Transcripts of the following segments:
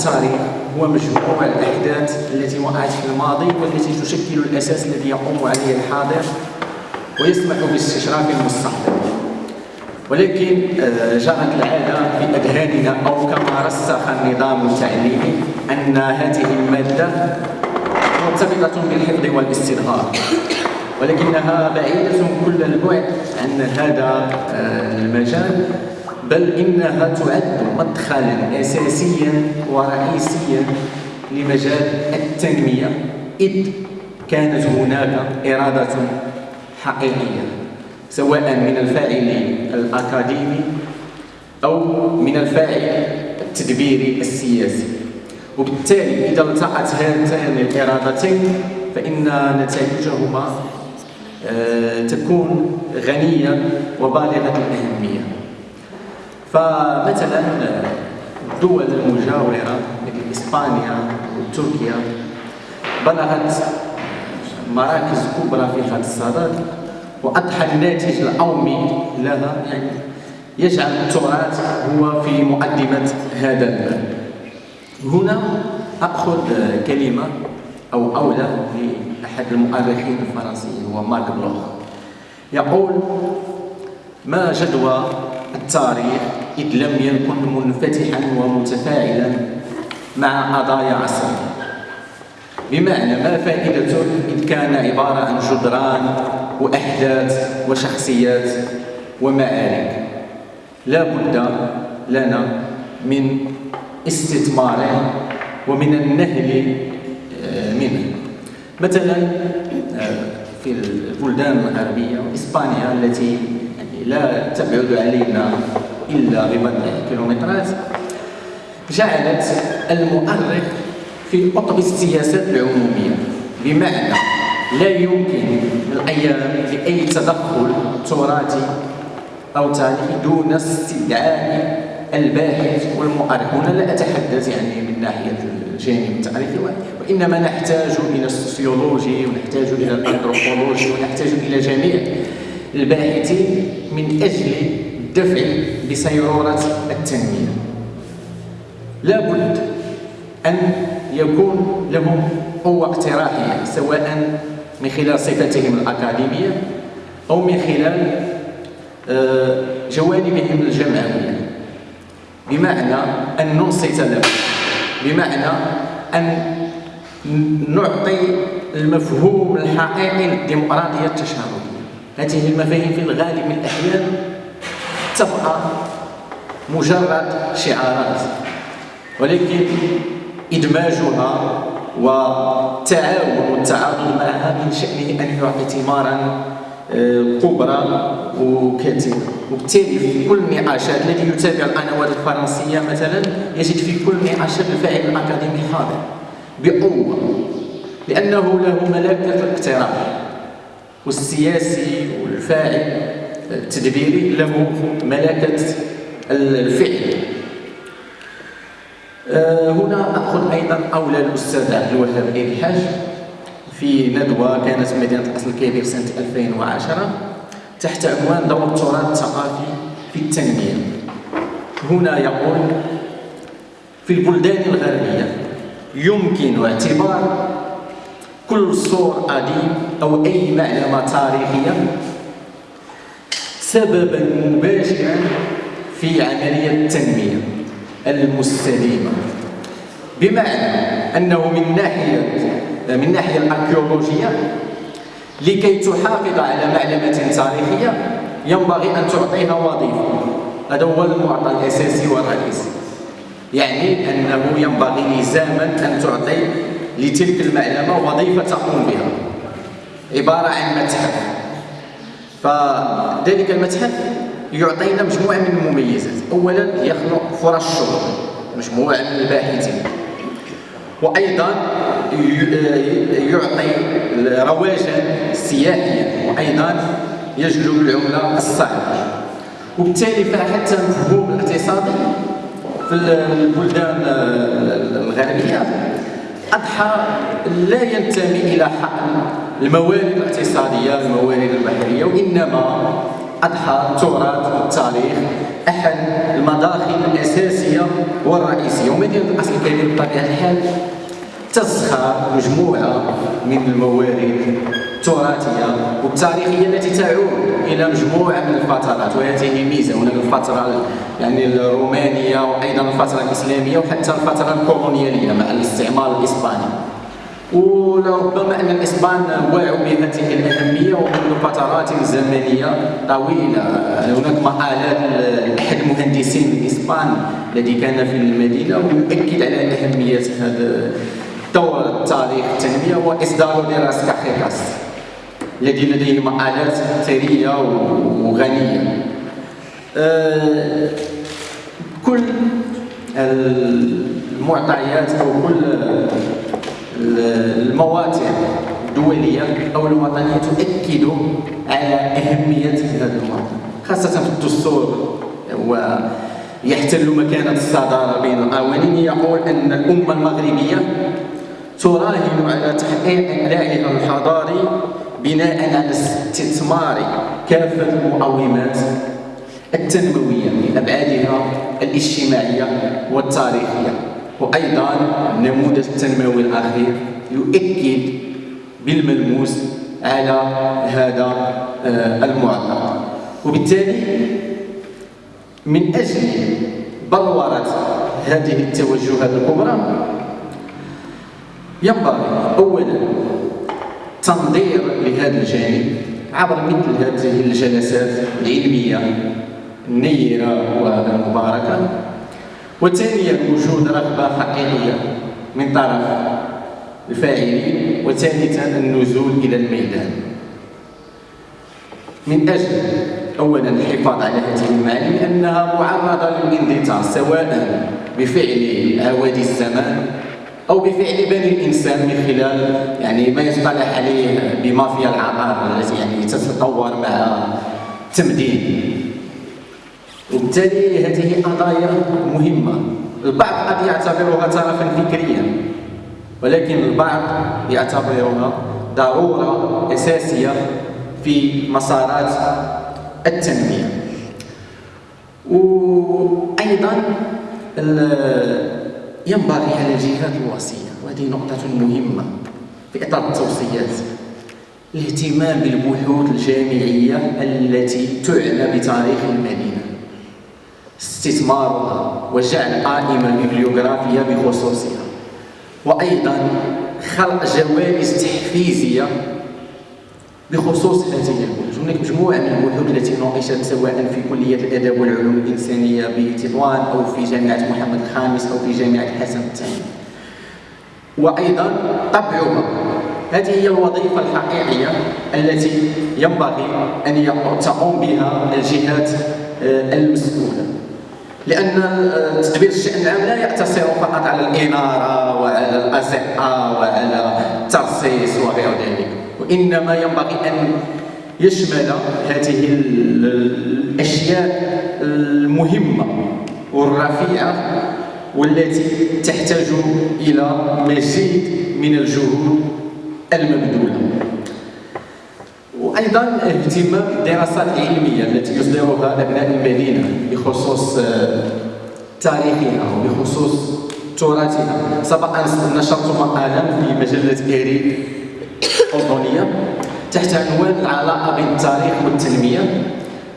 التاريخ هو مجموع الأحداث التي وقعت في الماضي والتي تشكل الأساس الذي يقوم عليه الحاضر ويسمح باستشراف المستقبل ولكن آه، جرت العادة في أذهاننا أو كما رسخ النظام التعليمي أن هذه المادة مرتبطة بالحفظ والاستظهار. ولكنها بعيدة كل البعد عن هذا آه، المجال. بل إنها تعد مدخلا أساسيا ورئيسيا لمجال التنمية. إذ كانت هناك إرادة حقيقية سواء من الفاعل الأكاديمي أو من الفاعل التدبيري السياسي. وبالتالي إذا التقت هاتان الإرادتين فإن نتائجهما آه، تكون غنية وبالغة الأهمية. فمثلا الدول المجاورة مثل إسبانيا وتركيا بلغت مراكز كبرى في هذا الصدد وأضحى الناتج القومي لها يعني يجعل التراث هو في مقدمة هذا الباب. هنا أخذ كلمة أو أولى لأحد المؤرخين الفرنسيين هو مارك بلوخ يقول ما جدوى التاريخ إذ لم يكن منفتحا ومتفاعلا مع قضايا عصره. بمعنى ما فائدته إذ كان عبارة عن جدران وأحداث وشخصيات ومعارك. لا بد لنا من استثماره ومن النهل آه، منه. مثلا آه، في البلدان الغربية إسبانيا التي لا تبعد علينا إلا ببضع كيلومترات جعلت المؤرخ في قطب السياسات العمومية بمعنى لا يمكن الأيام لأي تدخل تراثي أو تاريخي دون استدعاء الباحث والمؤرخ. هنا لا أتحدث يعني من ناحية الجانب التاريخي وإنما نحتاج إلى السوسيولوجي ونحتاج إلى الأنثروبولوجي ونحتاج إلى جميع الباحثين من أجل الدفع بسيرورة التنمية. لابد أن يكون لهم قوة اقتراحية سواء من خلال صفتهم الأكاديمية أو من خلال آه، جوانبهم الجمعوية بمعنى أن ننصت لهم. بمعنى أن نعطي المفهوم الحقيقي للديمقراطية التشاركية هذه المفاهيم في الغالب من الأحيان تبقى مجرد شعارات ولكن إدماجها والتعاون والتعاضد معها من شأنه أن يعطي ثمارا آه، كبرى وكثيرة وبالتالي في كل النقاشات الذي يتابع القنوات الفرنسية مثلا يجد في كل نقاشات الفاعل الأكاديمي حاضر بقوة لأنه له ملكة الاقتراح والسياسي والفاعل التدبيري له ملكة الفعل. آه، هنا أخذ أيضا أولى الأستاذ عبد الوهاب الحاج في ندوة كانت في مدينة الأصل الكبير سنة 2010 تحت عنوان دور التراث الثقافي في التنمية. هنا يقول في البلدان الغربية يمكن اعتبار كل صور قديم أو أي معلمة تاريخية سببا مباشرا في عملية التنمية المستديمة. بمعنى أنه من ناحية من الناحية الأركيولوجية لكي تحافظ على معلمة تاريخية ينبغي أن تعطيها وظيفة. هذا هو المعطى الأساسي والرئيسي. يعني أنه ينبغي لزاما أن تعطي لتلك المعلمة وظيفة تقوم بها. عبارة عن متحف. فذلك المتحف يعطينا مجموعة من المميزات. أولا يخلق فرص شغل مجموعة من الباحثين. وأيضا يعطي رواجا سياحيا وأيضا يجلب العملة الصعبة. وبالتالي فحتى المفهوم الاقتصادي في البلدان الغربية. أضحى لا ينتمي إلى حقل الموارد الاقتصادية الموارد البحرية وإنما أضحى التراث والتاريخ أحد المداخل الأساسية والرئيسية. ومدينة الأصل الكبير بطبيعة الحال تزخر مجموعة من الموارد التراثية والتاريخية التي تعود إلى مجموعة من الفترات وهذه ميزة. هناك الفترة يعني الرومانية وأيضا الفترة الإسلامية وحتى الفترة الكولونيالية مع الاستعمار الإسباني. ولربما أن الإسبان وعوا بهذه الأهمية ومنذ فترات زمنية طويلة. هناك مقالات لأحد المهندسين الإسبان الذي كان في المدينة ويؤكد على أهمية هذا دور التاريخ التنمية وإصدار دراسة كاخيكاس الذي لديه مقالات ثرية وغنية أه كل المعطيات أو كل المواطن الدولية أو الوطنية تؤكد على أهمية هذا المواطن خاصة في الدستور ويحتل مكانة الصدارة بين القوانين يقول أن الأمة المغربية تراهن على تحقيق إعلائها الحضاري بناء على استثمار كافة المقومات التنموية لأبعادها الاجتماعية والتاريخية. وأيضا النموذج التنموي الأخير يؤكد بالملموس على هذا آه، المعطى وبالتالي من أجل بلورة هذه التوجهات الكبرى ينبغي أولا تنظير لهذا الجانب عبر مثل هذه الجلسات العلمية النيرة والمباركة وثانيا وجود رغبة حقيقية من طرف الفاعلين وثالثا النزول إلى الميدان. من أجل أولا الحفاظ على هذه المعاني لأنها معرضة للاندثار سواء بفعل عوادي الزمان أو بفعل بني الإنسان من خلال يعني ما يصطلح عليه بمافيا العقار التي يعني تتطور مع التمدين وبالتالي هذه قضايا مهمة. البعض قد يعتبرها ترفا فكريا ولكن البعض يعتبرها ضرورة أساسية في مسارات التنمية. وأيضا ينبغي على الجهات الوصية وهذه نقطة مهمة في إطار التوصيات. الاهتمام بالبحوث الجامعية التي تعنى بتاريخ المدينة. استثمارها وجعل قائمة ببليوغرافية بخصوصها. وأيضا خلق جوائز تحفيزية بخصوص هذه البحوث هناك مجموعة من البحوث التي ناقشت سواء في كلية الأدب والعلوم الإنسانية بتطوان أو في جامعة محمد الخامس أو في جامعة الحسن الثاني. وأيضا طبعها. هذه هي الوظيفة الحقيقية التي ينبغي أن تقوم بها الجهات آه، المسؤولة. لأن تدبير الشأن العام لا يقتصر فقط على الإنارة وعلى الأزقة وعلى الترصيص وغير ذلك. وإنما ينبغي أن يشمل هذه الأشياء المهمة والرفيعة والتي تحتاج إلى مزيد من الجهود المبذولة. وأيضا اهتمام بالدراسات العلمية التي يصدرها أبناء المدينة بخصوص آه، تاريخها وبخصوص تراثها. سبق ان نشرت مقالا في مجلة ايري الاردنيه تحت عنوان العلاقة بين التاريخ والتنمية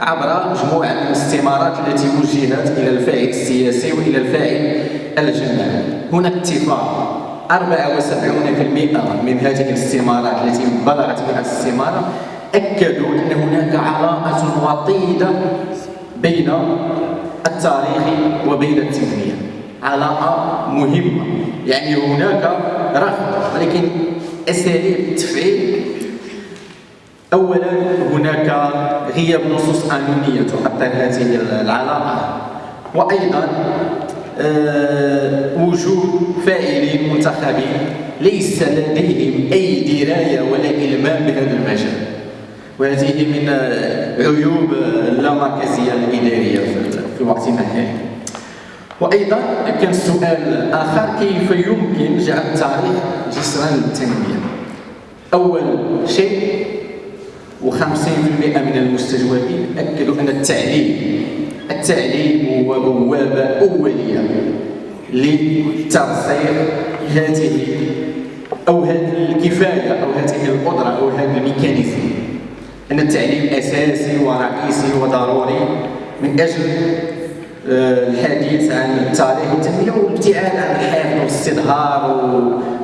عبر مجموعة من الاستمارات التي وجهت إلى الفاعل السياسي وإلى الفاعل الجماعي. هناك اتفاق. 74% من هذه الاستمارات التي بلغت 100 استماره أكدوا أن هناك علاقة وطيدة بين التاريخ وبين التنمية. علاقة مهمة. يعني هناك رغبة ولكن أساليب التفعيل أولا هناك غياب نصوص قانونية تؤثر هذه العلاقة. وأيضا أه وجود فاعلين منتخبين ليس لديهم أي دراية ولا إلمام بهذا المجال. وهذه من عيوب اللامركزية الإدارية في وقتنا الحالي. وأيضا كان سؤال آخر كيف يمكن جعل التاريخ جسرا للتنمية أول شيء و50% من المستجوبين أكدوا أن التعليم التعليم هو بوابه أولية لترسيخ هذه أو هذه الكفاية أو هذه القدرة أو هذا الميكانيزم. أن التعليم أساسي ورئيسي وضروري من أجل الحديث عن التاريخ والتنميه والابتعاد عن الحفظ والازدهار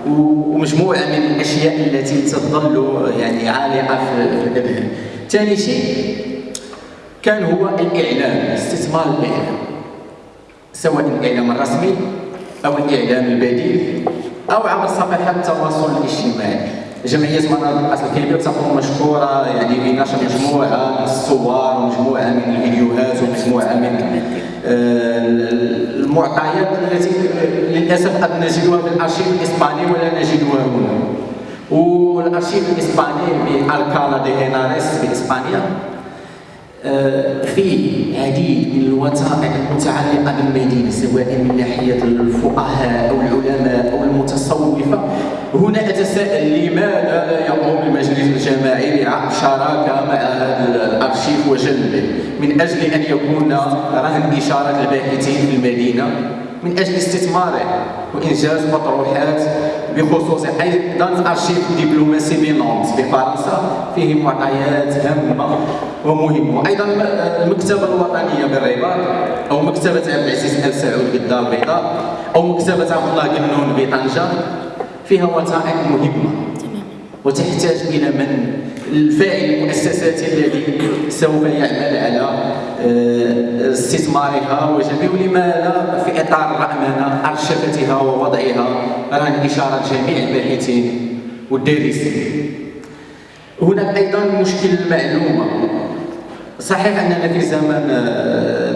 ومجموعة من الأشياء التي تظل يعني عالقة في الاذهان. ثاني شيء كان هو الإعلام استثمار الإعلام سواء الإعلام الرسمي أو الإعلام البديل أو عبر صفحات التواصل الاجتماعي جمعية مناظر الأصل الكبير تكون مشكورة يعني بنشر مجموعة من الصور ومجموعة من الفيديوهات ومجموعة من آه، المعطيات التي للأسف قد نجدها في الأرشيف الإسباني ولا نجدها هنا. والأرشيف الإسباني بالكالا دي هيناريس بإسبانيا آه، فيه العديد من الوثائق المتعلقة بالمدينة سواء من ناحية الفقهاء أو العلماء أو المتصوفة هنا أتساءل لماذا لا يقوم المجلس الجماعي بشراكة مع هذا الأرشيف وجلبه من أجل أن يكون رهن إشارة الباحثين في المدينة؟ من أجل استثماره؟ وإنجاز مطروحات بخصوص أيضا أرشيف دبلوماسي بنونت بفرنسا فيه معطيات هامة ومهمة. وأيضا المكتبة الوطنية بالرباط أو مكتبة عبد العزيز ال سعود بالدار البيضاء أو مكتبة عبد الله قنون بطنجة. فيها وثائق مهمة. وتحتاج إلى من؟ الفاعل المؤسساتي الذي سوف يعمل على آه، استثمارها وجميع ولماذا في إطار الرأمنه أرشفتها ووضعها. رهن اشاره جميع الباحثين والدارسين. هناك أيضا مشكل المعلومه صحيح أننا في زمن آه،